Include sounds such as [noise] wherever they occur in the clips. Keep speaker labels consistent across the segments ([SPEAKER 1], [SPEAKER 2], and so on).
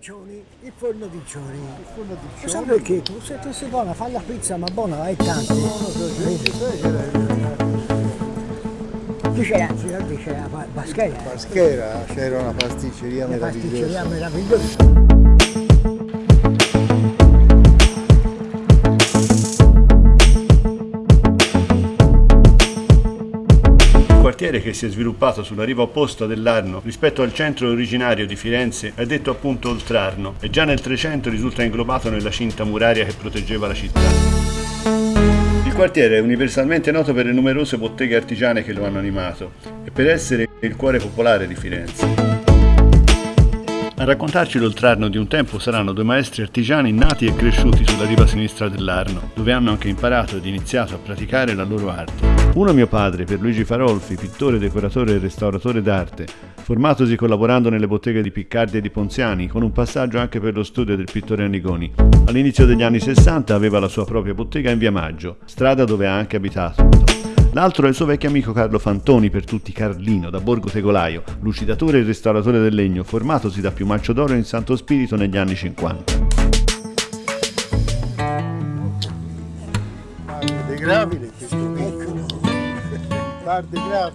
[SPEAKER 1] Diccioni, il forno di Cioni.
[SPEAKER 2] Il forno di
[SPEAKER 1] Lo sai perché tu se tu sei buona, fai la pizza, ma buona, è tante. Qui c'era, finalmente c'era la Baschera.
[SPEAKER 2] Paschera, c'era una pasticceria
[SPEAKER 1] La pasticceria
[SPEAKER 2] meravigliosa.
[SPEAKER 3] Quartiere che si è sviluppato sulla riva opposta dell'Arno rispetto al centro originario di Firenze è detto appunto Oltrarno e già nel 300 risulta inglobato nella cinta muraria che proteggeva la città. Il quartiere è universalmente noto per le numerose botteghe artigiane che lo hanno animato e per essere il cuore popolare di Firenze. A raccontarci l'oltrarno di un tempo saranno due maestri artigiani nati e cresciuti sulla riva sinistra dell'Arno, dove hanno anche imparato ed iniziato a praticare la loro arte. Uno mio padre, Pierluigi Farolfi, pittore, decoratore e restauratore d'arte, formatosi collaborando nelle botteghe di Piccardi e di Ponziani, con un passaggio anche per lo studio del pittore Annigoni. All'inizio degli anni 60 aveva la sua propria bottega in via Maggio, strada dove ha anche abitato. L'altro è il suo vecchio amico Carlo Fantoni, per tutti Carlino, da Borgo Tegolaio, lucidatore e restauratore del legno, formatosi da Piumaccio d'Oro in Santo Spirito negli anni 50.
[SPEAKER 2] De gravide, gravide.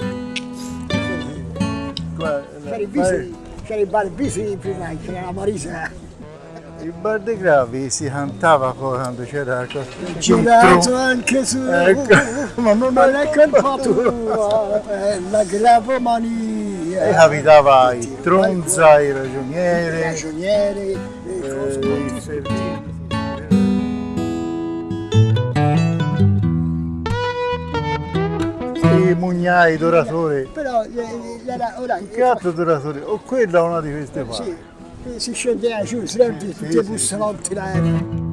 [SPEAKER 2] Qua,
[SPEAKER 1] C'era il
[SPEAKER 2] la-
[SPEAKER 1] Bisi, c'era il bar Bisi prima, c'era la Marisa.
[SPEAKER 2] Il bar de gravi si cantava poi quando c'era la cosa.
[SPEAKER 1] Girato anche su.
[SPEAKER 2] Ecco, [laughs] ma non
[SPEAKER 1] è colpa
[SPEAKER 2] tua.
[SPEAKER 1] è la gravomania.
[SPEAKER 2] E capitava i tronza, i
[SPEAKER 1] i
[SPEAKER 2] ragionieri,
[SPEAKER 1] ragionieri, le
[SPEAKER 2] eh, i mugnai, i doratori.
[SPEAKER 1] Però eh, eh, era, ora,
[SPEAKER 2] Che altro doratore? O quella o una di queste qua?
[SPEAKER 1] sì, si scendeva giù, sempre tutti
[SPEAKER 2] sì,
[SPEAKER 1] i bussolotti là. eh.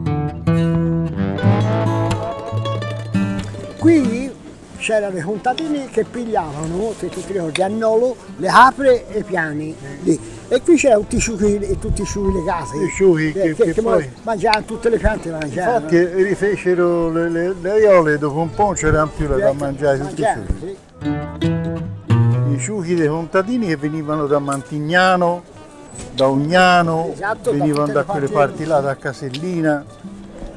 [SPEAKER 1] Qui c'erano i contadini che pigliavano, se tu ti ricordi, a Nolo, le capre e i piani. lì. E qui c'erano tutti i ciuchi, e tutti i ciuchi le case.
[SPEAKER 2] I ciuchi che- che
[SPEAKER 1] mo-
[SPEAKER 2] poi-
[SPEAKER 1] mangiavano tutte le piante, mangiavano.
[SPEAKER 2] Infatti rifecero le, le, le aiole dopo un po' non c'erano più da
[SPEAKER 1] Ecco,
[SPEAKER 2] mangiare tutti i ciuchi.
[SPEAKER 1] sì.
[SPEAKER 2] I ciuchi dei contadini che venivano da Mantignano, da Ugnano,
[SPEAKER 1] Esatto,
[SPEAKER 2] venivano da
[SPEAKER 1] le
[SPEAKER 2] quelle
[SPEAKER 1] parti-
[SPEAKER 2] parti là, da Casellina.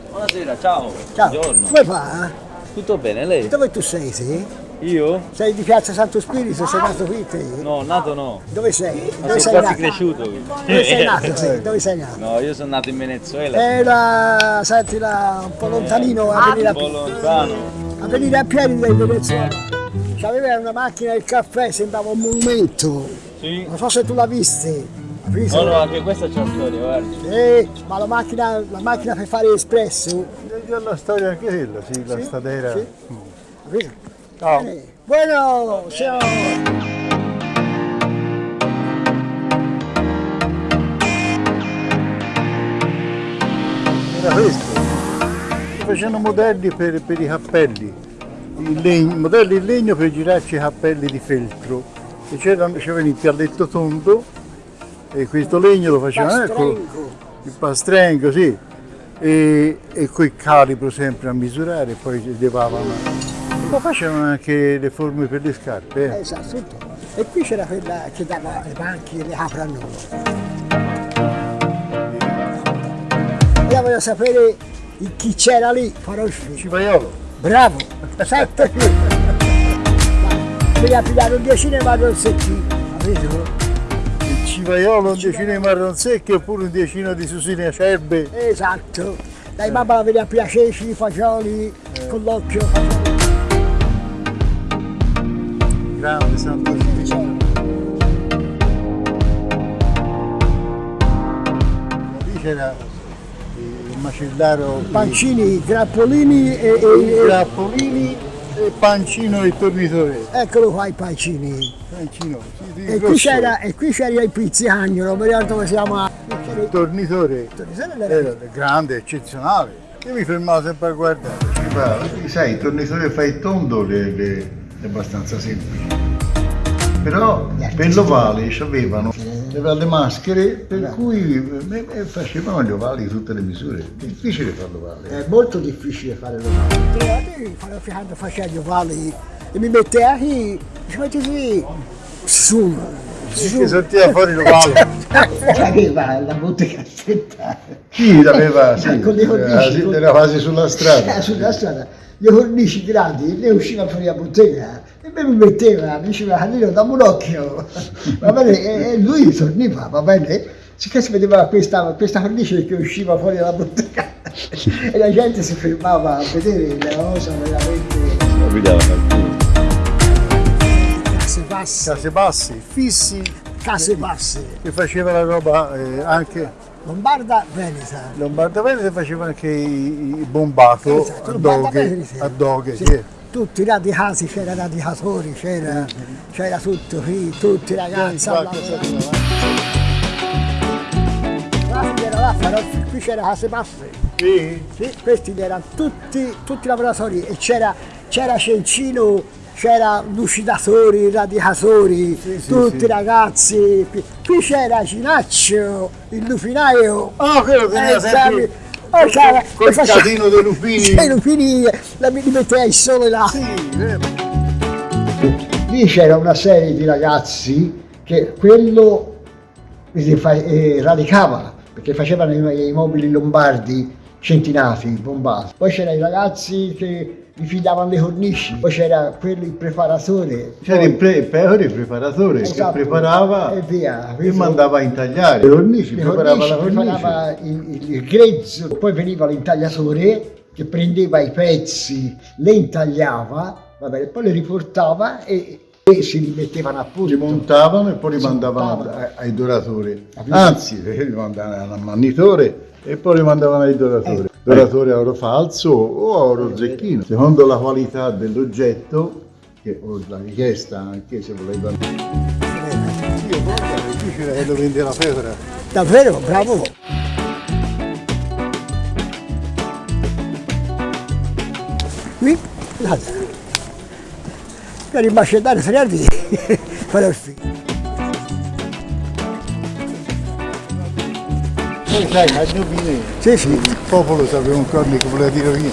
[SPEAKER 4] Buonasera, ciao.
[SPEAKER 1] Ciao,
[SPEAKER 4] Buongiorno.
[SPEAKER 1] come va?
[SPEAKER 4] Tutto bene, lei?
[SPEAKER 1] Dove tu sei, sì?
[SPEAKER 4] Io?
[SPEAKER 1] Sei di Piazza Santo Spirito, sei nato qui te?
[SPEAKER 4] No, nato no.
[SPEAKER 1] Dove sei?
[SPEAKER 4] Ma
[SPEAKER 1] Dove sei
[SPEAKER 4] quasi
[SPEAKER 1] nato?
[SPEAKER 4] cresciuto qui.
[SPEAKER 1] Dove sei [laughs] nato? sì? Dove sei nato?
[SPEAKER 4] No, io sono nato in Venezuela.
[SPEAKER 1] Era, senti là, un po' lontanino a venire
[SPEAKER 4] un po'
[SPEAKER 1] a,
[SPEAKER 4] lontano.
[SPEAKER 1] a venire a piedi dal Venezuela. C'aveva una macchina del caffè, sembrava un monumento.
[SPEAKER 4] Sì.
[SPEAKER 1] Non so se tu l'hai vista. Visto?
[SPEAKER 4] No, no, anche questa c'è una storia, guardi.
[SPEAKER 1] Eh, ma la macchina, la macchina per fare espresso.
[SPEAKER 2] Già la storia anche quella, sì, la
[SPEAKER 1] Sì,
[SPEAKER 2] stadera.
[SPEAKER 1] sì.
[SPEAKER 2] Mm.
[SPEAKER 1] Visto?
[SPEAKER 2] Ciao.
[SPEAKER 1] Eh, Bueno, ciao.
[SPEAKER 2] Era questo. Facevano modelli per, per i cappelli, in legno- modelli in legno per girarci i cappelli di feltro. E c'era, c'aveva il pialletto tondo e questo legno lo facevano, ecco,
[SPEAKER 1] Pastrengo.
[SPEAKER 2] il pastrengo, sì, e, e coi calibro sempre a misurare, e poi levavano. Ma facevano anche le forme per le scarpe. eh.
[SPEAKER 1] Esatto. tutto. E qui c'era quella che dava le banchi e le apre a noi. Io voglio sapere chi c'era lì, farò il figlio.
[SPEAKER 2] Cipaiolo.
[SPEAKER 1] Bravo, sette [laughs] qui. Devi pigliare un decine ma non secchi, capito?
[SPEAKER 2] Il civaiolo, un decino di marron secchi oppure un decino di susine acerbe.
[SPEAKER 1] Esatto. Dai mamma la vedi a piacere, i fagioli, con l'occhio.
[SPEAKER 2] Grande Santo Spirito. Lì c'era il macellaro,
[SPEAKER 1] Pancini, grappolini e, e-
[SPEAKER 2] grappolini e pancino e tornitore.
[SPEAKER 1] eccolo qua i pancini.
[SPEAKER 2] Pancino, sì,
[SPEAKER 1] E qui c'era, e qui c'era il pizziagno, non mi ricordo come si chiama.
[SPEAKER 2] il tornitore. Era grande, eccezionale. Io mi fermavo sempre a guardare. Sai, il tornitore fa il tondo le- le- è abbastanza semplice. Però per l'ovale avevano le maschere per cui eh, eh, facevano gli ovali tutte le misure. È difficile fare l'ovale.
[SPEAKER 1] È molto difficile fare l'ovale. Quando facevo gli ovali e mi mettevo qui, ci metti sì, su,
[SPEAKER 2] Che sortiva fuori lo palo. [laughs]
[SPEAKER 1] Aveva la bottega aspettare.
[SPEAKER 2] Chi l'aveva? Sì,
[SPEAKER 1] Con le cornici,
[SPEAKER 2] era, era quasi sulla
[SPEAKER 1] Eh,
[SPEAKER 2] strada.
[SPEAKER 1] sulla strada, le cornici grandi, ne usciva fuori la bottega e me mi metteva, mi diceva Carlino dammi un occhio, [laughs] va bene, e, e lui torniva, va bene, sicché si vedeva questa, questa cornice che usciva fuori dalla bottega [laughs] e la gente si fermava a vedere la cosa veramente... Case basse,
[SPEAKER 2] Case bassi, fissi,
[SPEAKER 1] case basse,
[SPEAKER 2] che faceva la roba eh, anche
[SPEAKER 1] Lombarda, Veneta.
[SPEAKER 2] Lombarda Veneta faceva anche i, i bombato
[SPEAKER 1] Esatto,
[SPEAKER 2] a doghe,
[SPEAKER 1] Veneta.
[SPEAKER 2] a doghe,
[SPEAKER 1] Sì,
[SPEAKER 2] sì.
[SPEAKER 1] Tutti i radicati, c'era radicatori, c'era, c'era tutto qui, tutti i ragazzi. a però qui c'era case basse.
[SPEAKER 2] Sì,
[SPEAKER 1] Sì, questi erano tutti, tutti lavoratori e c'era, c'era Cencino, c'era lucidatori, radicatori,
[SPEAKER 2] sì,
[SPEAKER 1] tutti
[SPEAKER 2] sì.
[SPEAKER 1] ragazzi. Qui c'era Cinaccio, il lupinaio.
[SPEAKER 2] Ah, quello teneva
[SPEAKER 1] Eh,
[SPEAKER 2] sempre
[SPEAKER 1] oh, c'era-
[SPEAKER 2] col
[SPEAKER 1] faceva-
[SPEAKER 2] casino dei lupini.
[SPEAKER 1] Sì, i lupini la, li metteva il sole là.
[SPEAKER 2] Sì.
[SPEAKER 1] Lì c'era una serie di ragazzi che quello eh, radicava, perché facevano i, i mobili lombardi centinati, bombati. Poi c'erano i ragazzi che gli fidavano le cornici, poi c'era quello il preparatore.
[SPEAKER 2] C'era il, pre- pecore, il preparatore
[SPEAKER 1] Esatto.
[SPEAKER 2] che preparava
[SPEAKER 1] E via.
[SPEAKER 2] e mandava a intagliare. Le cornici,
[SPEAKER 1] le
[SPEAKER 2] preparava
[SPEAKER 1] cornici,
[SPEAKER 2] la cornice.
[SPEAKER 1] preparava il, il- grezzo, poi veniva l'intagliatore che prendeva i pezzi, le intagliava, va bene, poi le riportava e, e si rimettevano a
[SPEAKER 2] Li
[SPEAKER 1] posto.
[SPEAKER 2] montavano e poi li mandavano ai doratori. Anzi, li mandavano all'ammannitore e poi li mandavano ai doratori.
[SPEAKER 1] Eh.
[SPEAKER 2] Doratore a oro falso o a oro zecchino, secondo la qualità dell'oggetto che, o la richiesta anche se voleva. Io guarda, è difficile che lo vende la pecora.
[SPEAKER 1] Davvero, bravo. Qui, guarda. Per macellario tre anni [laughs] farò il figlio.
[SPEAKER 2] Poi sai, ma indovini,
[SPEAKER 1] Sì, sì,
[SPEAKER 2] il popolo sapeva un corno che voleva dire via.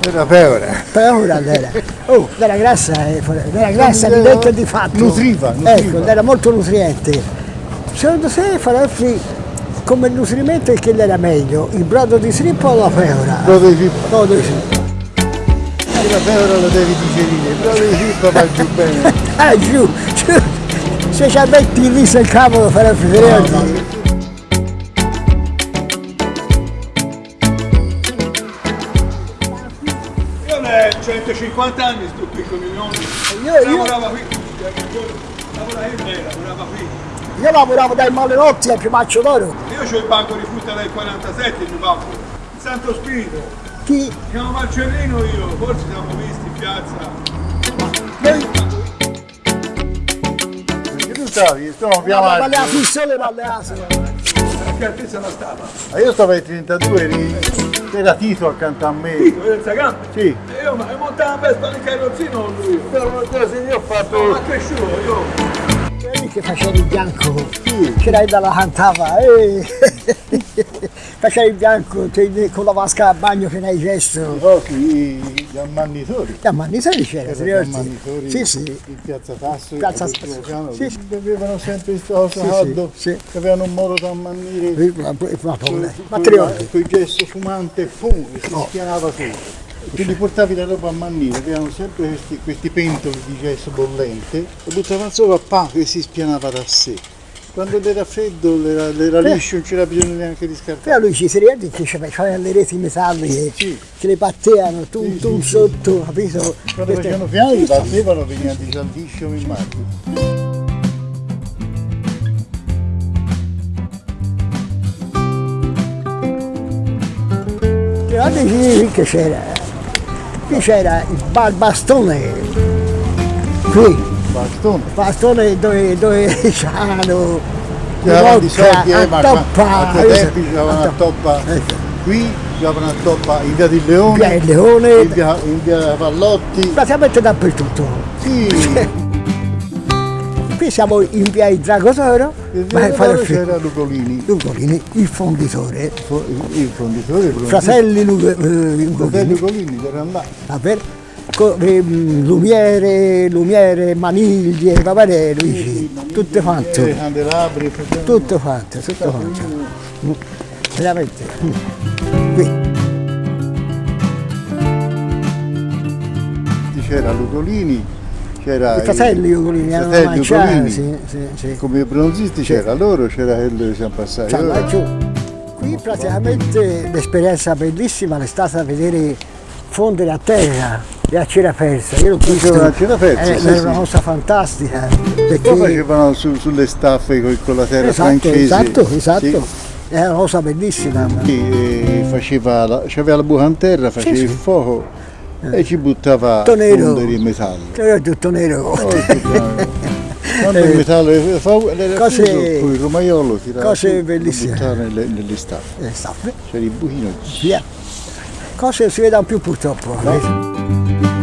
[SPEAKER 2] Era pecora.
[SPEAKER 1] però ora [laughs] era. Oh, era grassa, eh, era grassa di detto e di fatto.
[SPEAKER 2] Nutriva, nutriva.
[SPEAKER 1] Ecco, era molto nutriente. Secondo te Farolfi come nutrimento che era meglio? Il brodo di strippo o la pecora?
[SPEAKER 2] Brodo di fippa.
[SPEAKER 1] Brodo di strippo.
[SPEAKER 2] La pecora lo devi digerire, il brodo di fippa va giù bene. [laughs]
[SPEAKER 1] Ah, giù, giù. Se ci metti il riso e il capo lo farò preferire.
[SPEAKER 5] Io ho 150 anni sto qui con i nonni.
[SPEAKER 1] Io, io,
[SPEAKER 5] Lavorava qui, lavorava in me, lavorava qui.
[SPEAKER 1] io lavoravo dai malenotti al Piumaccio d'Oro.
[SPEAKER 5] Io ho il banco di frutta del 47, il mio banco. Il Santo Spirito.
[SPEAKER 1] Chi?
[SPEAKER 5] Chiamo Marcellino io, forse siamo visti in piazza.
[SPEAKER 1] Noi
[SPEAKER 2] Perché tu stavi, stiamo più
[SPEAKER 1] Valle a
[SPEAKER 2] avanti.
[SPEAKER 1] Fissole e Valle Asolo.
[SPEAKER 5] Perché a te se la stava.
[SPEAKER 2] Ma io stavo ai 32, eri, era Tito accanto a me.
[SPEAKER 5] Tito, vedete sta gamba?
[SPEAKER 2] Sì.
[SPEAKER 5] E io ma montavo a Vespa nel carrozzino lui.
[SPEAKER 2] Però una cosa io ho fatto.
[SPEAKER 5] ma cresciuto io.
[SPEAKER 1] Quelli che faceva il bianco, che lei la cantava, eh. [laughs] faceva il bianco con la vasca a bagno che nei gesto.
[SPEAKER 2] Oh, sì, gli ammanitori.
[SPEAKER 1] Gli ammanitori c'era,
[SPEAKER 2] Erano
[SPEAKER 1] ti
[SPEAKER 2] gli ammanitori
[SPEAKER 1] Sì, sì.
[SPEAKER 2] in piazza Tasso,
[SPEAKER 1] Piazza Tasso. Sì, sì.
[SPEAKER 2] bevevano sempre questa cosa
[SPEAKER 1] Sì, sì,
[SPEAKER 2] che avevano un modo da ammannire.
[SPEAKER 1] Ma, ma, ma,
[SPEAKER 2] con-
[SPEAKER 1] ma
[SPEAKER 2] con il gesso fumante, e si spianava tutto. Quindi portavi la roba a mannire, avevano sempre questi, questi pentoli di gesso bollente, lo buttavano sopra, pam, e si spianava da sé. Quando era freddo, l'era
[SPEAKER 1] Eh.
[SPEAKER 2] liscio, non c'era bisogno neanche di scartare.
[SPEAKER 1] Però lui ci si ricordi che c'aveva le reti metalliche
[SPEAKER 2] Sì.
[SPEAKER 1] che le battevano tu,
[SPEAKER 2] Sì,
[SPEAKER 1] tu
[SPEAKER 2] sì,
[SPEAKER 1] sotto, capito?
[SPEAKER 2] Quando facevano piani, li battevano, veniva di immagino.
[SPEAKER 1] Ti ricordi qui che c'era? Qui c'era il bastone, qui,
[SPEAKER 2] Bastone.
[SPEAKER 1] bastone dove, dove c'erano
[SPEAKER 2] Che avevano di soldi, eh, ma
[SPEAKER 1] a toppa,
[SPEAKER 2] a quei tempi c'avevano a toppa qui, c'avevano a toppa in via di Leone,
[SPEAKER 1] Via Leone.
[SPEAKER 2] in via, in via Pallotti.
[SPEAKER 1] praticamente dappertutto.
[SPEAKER 2] Sì, [laughs]
[SPEAKER 1] Qui siamo in via il Dragotoro,
[SPEAKER 2] in
[SPEAKER 1] ma è fare il
[SPEAKER 2] c'era Lugolini,
[SPEAKER 1] Lugolini, il fonditore,
[SPEAKER 2] il fonditore,
[SPEAKER 1] fratelli Lugo- eh,
[SPEAKER 2] Fratelli
[SPEAKER 1] Lugolini,
[SPEAKER 2] Lugolini, c'erano là.
[SPEAKER 1] Eh, lumiere, lumiere, maniglie, va bene Luigi, tutto quanto,
[SPEAKER 2] I candelabri,
[SPEAKER 1] tutto quanto, tutto quanto. Mm, Veramente. Mm. Qui.
[SPEAKER 2] c'era Ludolini, c'era
[SPEAKER 1] I fratelli Ugolini
[SPEAKER 2] i
[SPEAKER 1] erano
[SPEAKER 2] Ugolini.
[SPEAKER 1] sì, sì, sì.
[SPEAKER 2] come bronzisti c'era loro, c'era quello che siamo passati.
[SPEAKER 1] Qui praticamente l'esperienza bellissima è stata vedere fondere a terra e a cera persa. Io l'ho visto,
[SPEAKER 2] a cera persa,
[SPEAKER 1] eh,
[SPEAKER 2] sì,
[SPEAKER 1] era
[SPEAKER 2] sì.
[SPEAKER 1] una cosa fantastica. Perché,
[SPEAKER 2] Poi facevano su- sulle staffe co- con la terra
[SPEAKER 1] esatto,
[SPEAKER 2] francese.
[SPEAKER 1] esatto, esatto.
[SPEAKER 2] Sì.
[SPEAKER 1] Era una cosa bellissima.
[SPEAKER 2] Sì, e faceva la, c'aveva la buca in terra, faceva il fuoco e ci buttava
[SPEAKER 1] Tutto nero.
[SPEAKER 2] fondere il metallo.
[SPEAKER 1] Era tutto nero.
[SPEAKER 2] Quando [laughs] il metallo era era
[SPEAKER 1] Eh. Cose-
[SPEAKER 2] fuso, poi il romaiolo tirava
[SPEAKER 1] cose
[SPEAKER 2] lo
[SPEAKER 1] bellissime.
[SPEAKER 2] buttava nelle, nelle staffe.
[SPEAKER 1] Eh, staffe,
[SPEAKER 2] C'era il buchino.
[SPEAKER 1] via. Cose si vedono più purtroppo. eh.